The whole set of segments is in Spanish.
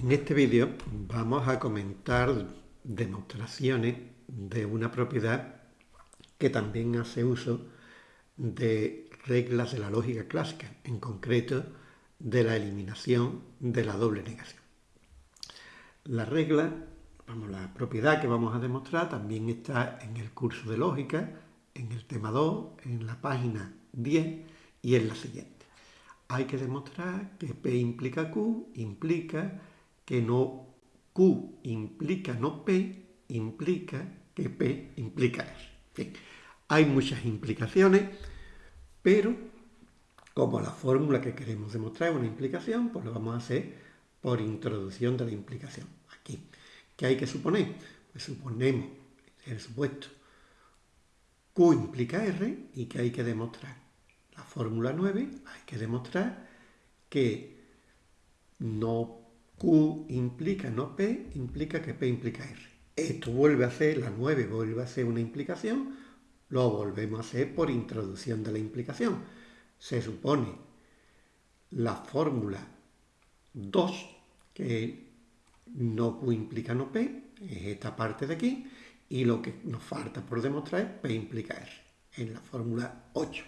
En este vídeo vamos a comentar demostraciones de una propiedad que también hace uso de reglas de la lógica clásica, en concreto de la eliminación de la doble negación. La regla, vamos, la propiedad que vamos a demostrar también está en el curso de lógica, en el tema 2, en la página 10 y en la siguiente. Hay que demostrar que P implica Q, implica que no Q implica no P, implica que P implica R. hay muchas implicaciones, pero como la fórmula que queremos demostrar es una implicación, pues lo vamos a hacer por introducción de la implicación. Aquí, ¿qué hay que suponer? Pues suponemos el supuesto Q implica R y que hay que demostrar. La fórmula 9 hay que demostrar que no Q implica no P, implica que P implica R. Esto vuelve a ser, la 9 vuelve a ser una implicación, lo volvemos a hacer por introducción de la implicación. Se supone la fórmula 2, que no Q implica no P, es esta parte de aquí, y lo que nos falta por demostrar es P implica R, en la fórmula 8.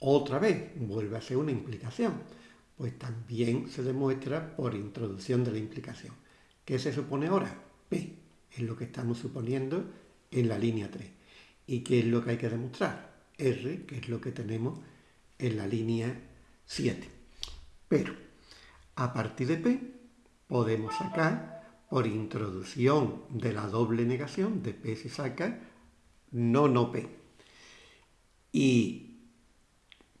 Otra vez, vuelve a ser una implicación pues también se demuestra por introducción de la implicación. ¿Qué se supone ahora? P es lo que estamos suponiendo en la línea 3. ¿Y qué es lo que hay que demostrar? R, que es lo que tenemos en la línea 7. Pero a partir de P podemos sacar por introducción de la doble negación, de P se saca no no P. Y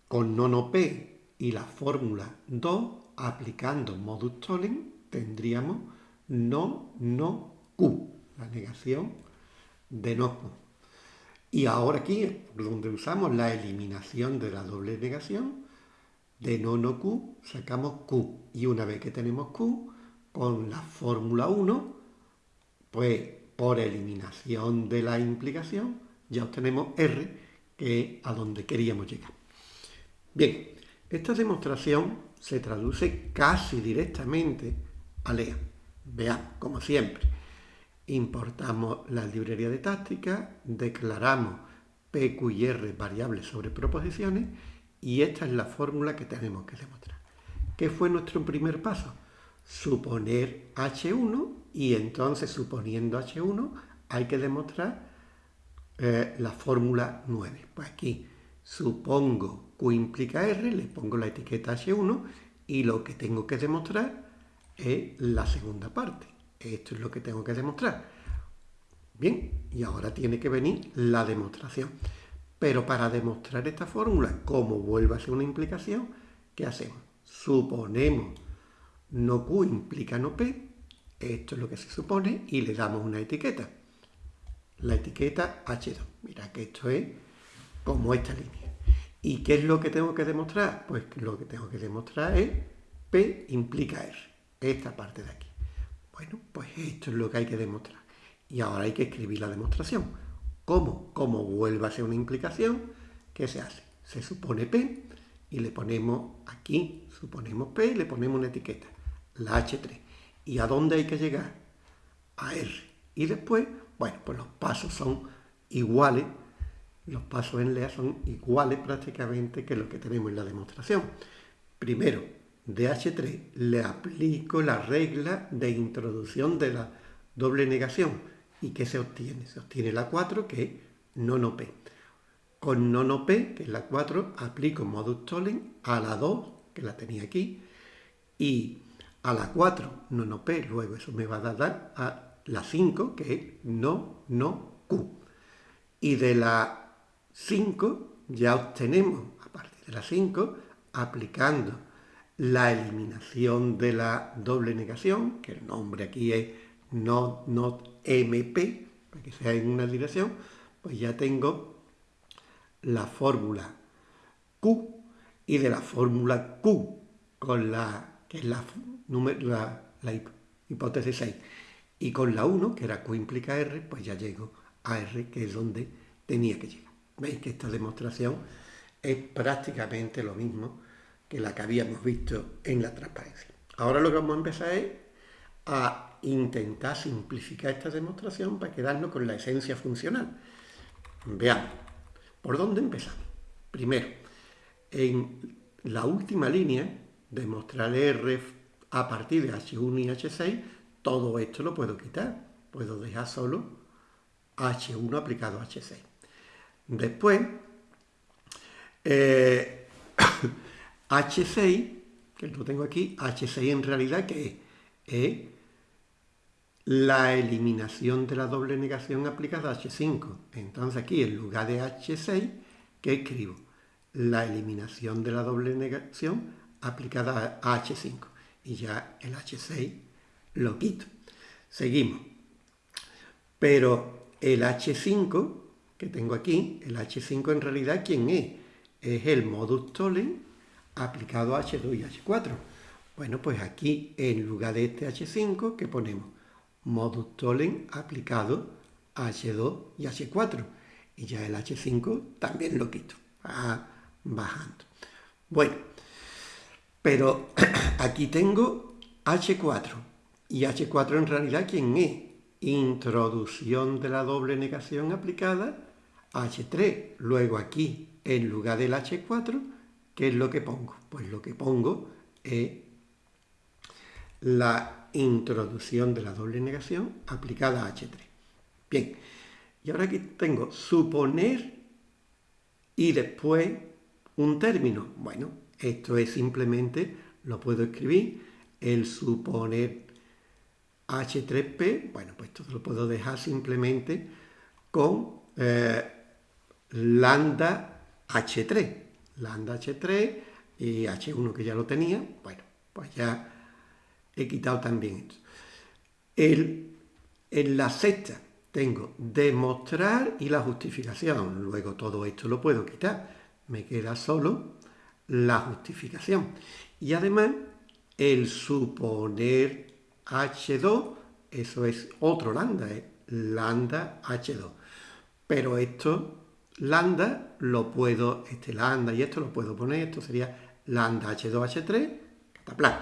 con no no P y la fórmula 2, aplicando modus tollens, tendríamos no, no, Q, la negación de no Q. Y ahora aquí, donde usamos la eliminación de la doble negación, de no, no Q, sacamos Q. Y una vez que tenemos Q, con la fórmula 1, pues por eliminación de la implicación, ya obtenemos R, que es a donde queríamos llegar. Bien, esta demostración se traduce casi directamente a LEA. Veamos, como siempre, importamos la librería de táctica, declaramos P, Q y R variables sobre proposiciones y esta es la fórmula que tenemos que demostrar. ¿Qué fue nuestro primer paso? Suponer H1 y entonces suponiendo H1 hay que demostrar eh, la fórmula 9. Pues aquí supongo Q implica R, le pongo la etiqueta H1 y lo que tengo que demostrar es la segunda parte. Esto es lo que tengo que demostrar. Bien, y ahora tiene que venir la demostración. Pero para demostrar esta fórmula, como vuelve a ser una implicación, ¿qué hacemos? Suponemos no Q implica no P, esto es lo que se supone, y le damos una etiqueta. La etiqueta H2. Mira que esto es como esta línea. ¿Y qué es lo que tengo que demostrar? Pues lo que tengo que demostrar es P implica R, esta parte de aquí. Bueno, pues esto es lo que hay que demostrar. Y ahora hay que escribir la demostración. ¿Cómo? Como vuelve a ser una implicación, ¿qué se hace? Se supone P y le ponemos aquí, suponemos P y le ponemos una etiqueta, la H3. ¿Y a dónde hay que llegar? A R. Y después, bueno, pues los pasos son iguales los pasos en LEA son iguales prácticamente que los que tenemos en la demostración. Primero, de H3 le aplico la regla de introducción de la doble negación. ¿Y qué se obtiene? Se obtiene la 4, que es no no P. Con no no P, que es la 4, aplico modus tollens a la 2, que la tenía aquí, y a la 4, no no P, luego eso me va a dar a la 5, que es no no Q. Y de la 5 ya obtenemos, a partir de la 5, aplicando la eliminación de la doble negación, que el nombre aquí es not, not MP, para que sea en una dirección, pues ya tengo la fórmula Q y de la fórmula Q con la que es la, la, la hipótesis 6 y con la 1 que era Q implica R pues ya llego a R que es donde tenía que llegar Veis que esta demostración es prácticamente lo mismo que la que habíamos visto en la transparencia. Ahora lo que vamos a empezar es a intentar simplificar esta demostración para quedarnos con la esencia funcional. Veamos, ¿por dónde empezamos? Primero, en la última línea, demostrar R a partir de H1 y H6, todo esto lo puedo quitar. Puedo dejar solo H1 aplicado a H6. Después, eh, H6, que lo tengo aquí, H6 en realidad que es la eliminación de la doble negación aplicada a H5. Entonces aquí en lugar de H6, ¿qué escribo? La eliminación de la doble negación aplicada a H5. Y ya el H6 lo quito. Seguimos. Pero el H5 que tengo aquí, el H5 en realidad, ¿quién es? Es el modus tollens aplicado a H2 y H4. Bueno, pues aquí en lugar de este H5, ¿qué ponemos? Modus tollens aplicado a H2 y H4. Y ya el H5 también lo quito. Va bajando. Bueno, pero aquí tengo H4. Y H4 en realidad, ¿quién es? Introducción de la doble negación aplicada H3. Luego aquí, en lugar del H4, ¿qué es lo que pongo? Pues lo que pongo es la introducción de la doble negación aplicada a H3. Bien, y ahora aquí tengo suponer y después un término. Bueno, esto es simplemente, lo puedo escribir, el suponer H3P, bueno, pues esto lo puedo dejar simplemente con eh, lambda H3. Lambda H3 y H1 que ya lo tenía, bueno, pues ya he quitado también esto. en la sexta tengo demostrar y la justificación. Luego todo esto lo puedo quitar. Me queda solo la justificación. Y además, el suponer H2, eso es otro lambda, es lambda H2. Pero esto lambda lo puedo, este lambda y esto lo puedo poner, esto sería lambda H2H3, cataplan.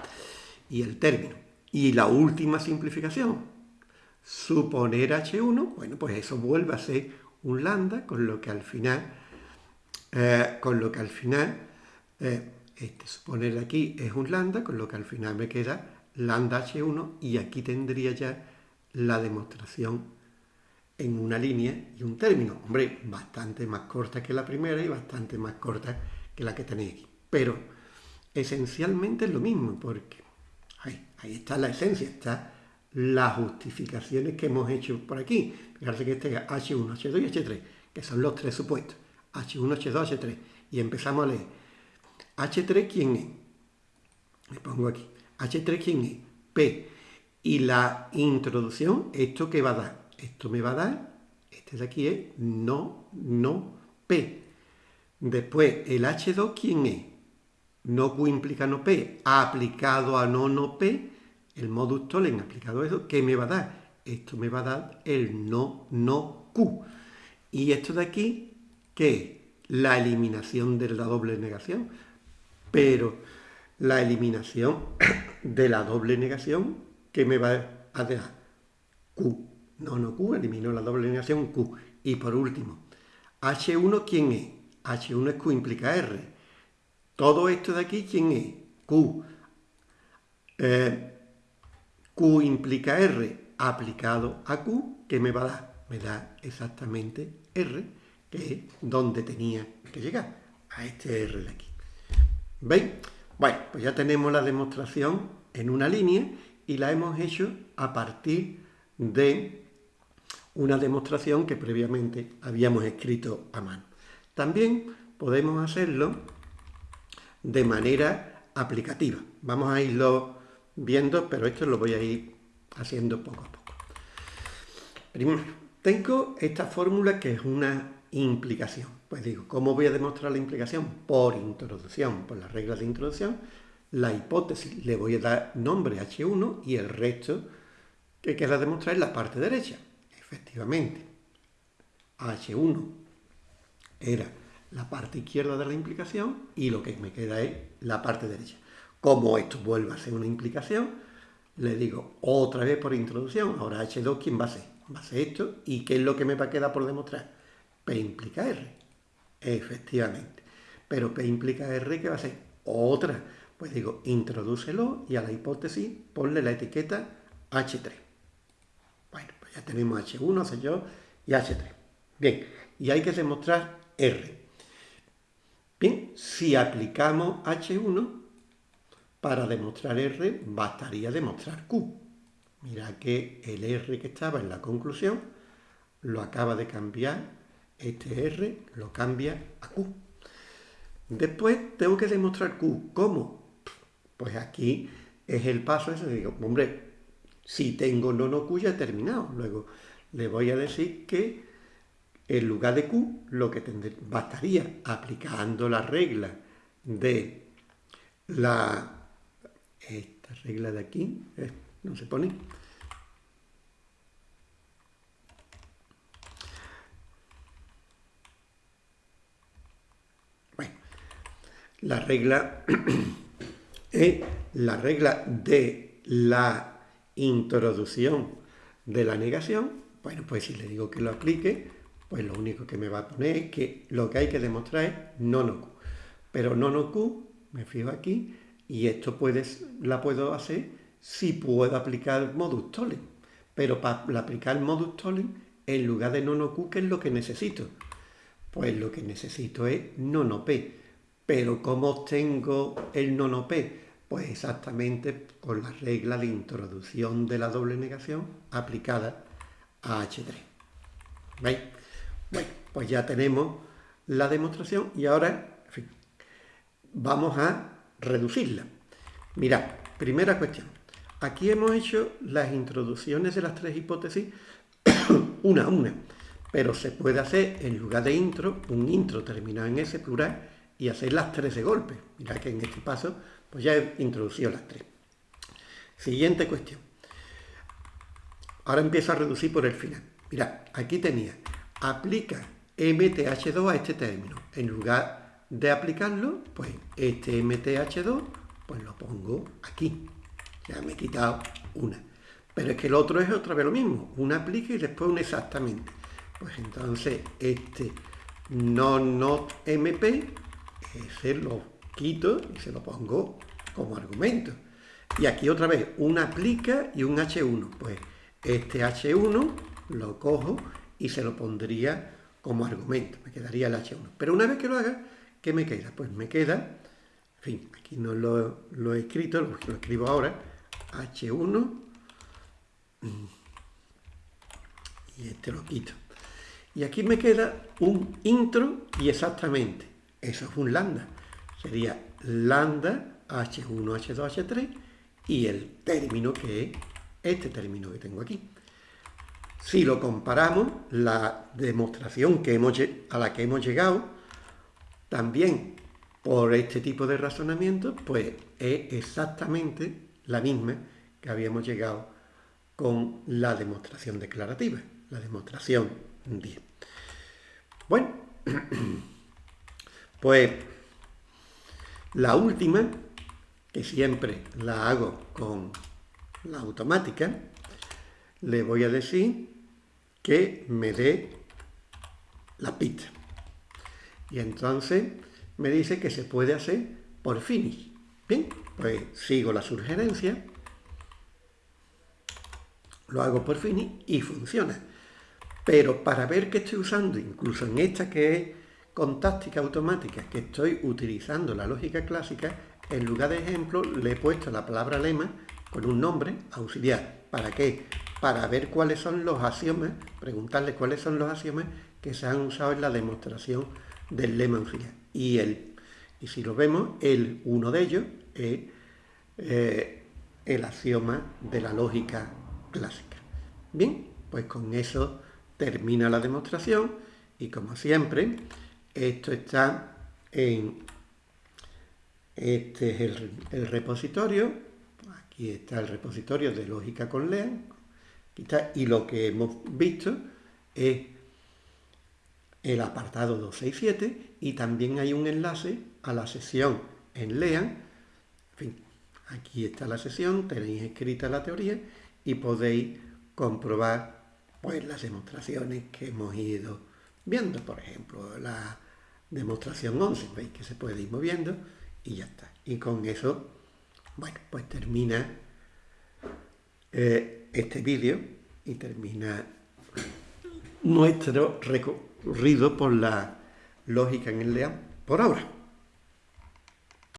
Y el término. Y la última simplificación, suponer H1, bueno, pues eso vuelve a ser un lambda, con lo que al final, eh, con lo que al final, eh, este suponer aquí es un lambda, con lo que al final me queda lambda H1 y aquí tendría ya la demostración en una línea y un término. Hombre, bastante más corta que la primera y bastante más corta que la que tenéis aquí. Pero esencialmente es lo mismo, porque ahí, ahí está la esencia, está las justificaciones que hemos hecho por aquí. Fíjate que este es H1, H2 y H3, que son los tres supuestos. H1, H2, H3. Y empezamos a leer. H3, ¿quién es? Le pongo aquí. H3, ¿quién es? P. Y la introducción, ¿esto qué va a dar? Esto me va a dar, este de aquí es no, no, P. Después, el H2, ¿quién es? No Q implica no P. Aplicado a no, no P, el modus tollens aplicado a eso, ¿qué me va a dar? Esto me va a dar el no, no Q. Y esto de aquí, ¿qué es? La eliminación de la doble negación. Pero la eliminación de la doble negación, ¿qué me va a dar? Q. No, no Q, eliminó la doble negación Q. Y por último, H1, ¿quién es? H1 es Q implica R. Todo esto de aquí, ¿quién es? Q. Eh, Q implica R aplicado a Q, ¿qué me va a dar? Me da exactamente R, que es donde tenía que llegar, a este R de aquí. ¿Veis? Bueno, pues ya tenemos la demostración en una línea y la hemos hecho a partir de una demostración que previamente habíamos escrito a mano. También podemos hacerlo de manera aplicativa. Vamos a irlo viendo, pero esto lo voy a ir haciendo poco a poco. Primero, tengo esta fórmula que es una implicación. Pues digo, ¿cómo voy a demostrar la implicación? Por introducción, por las reglas de introducción. La hipótesis le voy a dar nombre H1 y el resto que queda demostrar en la parte derecha. Efectivamente, H1 era la parte izquierda de la implicación y lo que me queda es la parte derecha. Como esto vuelve a ser una implicación, le digo otra vez por introducción, ahora H2, ¿quién va a ser? Va a ser esto, ¿y qué es lo que me va a quedar por demostrar? P implica R, efectivamente. Pero P implica R, ¿qué va a ser? Otra. Pues digo, introdúcelo y a la hipótesis ponle la etiqueta H3. Ya tenemos H1, H2 y H3. Bien, y hay que demostrar R. Bien, si aplicamos H1, para demostrar R bastaría demostrar Q. Mira que el R que estaba en la conclusión lo acaba de cambiar, este R lo cambia a Q. Después tengo que demostrar Q. ¿Cómo? Pues aquí es el paso ese. Digo, hombre, si tengo nono Q ya terminado. Luego le voy a decir que en lugar de Q lo que bastaría aplicando la regla de la esta regla de aquí eh, no se pone. Bueno, la regla es la regla de la introducción de la negación. Bueno, pues si le digo que lo aplique, pues lo único que me va a poner es que lo que hay que demostrar es no no Q. Pero no no Q, me fijo aquí, y esto puedes, la puedo hacer si puedo aplicar modus tollens. Pero para aplicar modus tollens, en lugar de nono Q, ¿qué es lo que necesito? Pues lo que necesito es nono P. Pero ¿cómo obtengo el nono P? Pues exactamente con la regla de introducción de la doble negación aplicada a H3. ¿Veis? Bueno, pues ya tenemos la demostración y ahora vamos a reducirla. Mirad, primera cuestión. Aquí hemos hecho las introducciones de las tres hipótesis una a una, pero se puede hacer en lugar de intro, un intro terminado en S plural y hacer las tres de golpe. Mirad que en este paso pues ya he introducido las tres. Siguiente cuestión. Ahora empiezo a reducir por el final. Mirad, aquí tenía, aplica MTH2 a este término. En lugar de aplicarlo, pues este MTH2, pues lo pongo aquí. Ya me he quitado una. Pero es que el otro es otra vez lo mismo. Una aplica y después un exactamente. Pues entonces este no not MP, ese lo quito y se lo pongo como argumento. Y aquí otra vez una aplica y un H1. Pues este H1 lo cojo y se lo pondría como argumento. Me quedaría el H1. Pero una vez que lo haga, ¿Qué me queda? Pues me queda, en fin, aquí no lo, he escrito, lo, lo, escribo ahora, H1, y este lo quito. Y aquí me queda un intro y exactamente, eso es un lambda. Sería lambda H1, H2, H3 y el término que es este término que tengo aquí. Si lo comparamos, la demostración que hemos, a la que hemos llegado también por este tipo de razonamiento, pues es exactamente la misma que habíamos llegado con la demostración declarativa, la demostración 10. Bueno, pues la última, que siempre la hago con la automática, le voy a decir que me dé la pista. Y entonces me dice que se puede hacer por finish. Bien, pues sigo la sugerencia, lo hago por finish y funciona. Pero para ver que estoy usando, incluso en esta que es con táctica automática, que estoy utilizando la lógica clásica, en lugar de ejemplo le he puesto la palabra lema con un nombre auxiliar. ¿Para qué? Para ver cuáles son los axiomas, preguntarle cuáles son los axiomas que se han usado en la demostración del lema auxiliar. Y, el, y si lo vemos, el uno de ellos es eh, el axioma de la lógica clásica. Bien, pues con eso termina la demostración y como siempre, esto está en este es el, repositorio, aquí está el repositorio de lógica con LEAN, y lo que hemos visto es el apartado 267 y también hay un enlace a la sesión en LEAN, en fin, Aquí está la sesión, tenéis escrita la teoría y podéis comprobar pues, las demostraciones que hemos ido viendo. Por ejemplo, la demostración 11, veis que se puede ir moviendo y ya está. Y con eso, bueno, pues termina eh, este vídeo y termina nuestro recorrido por la lógica en el león por ahora.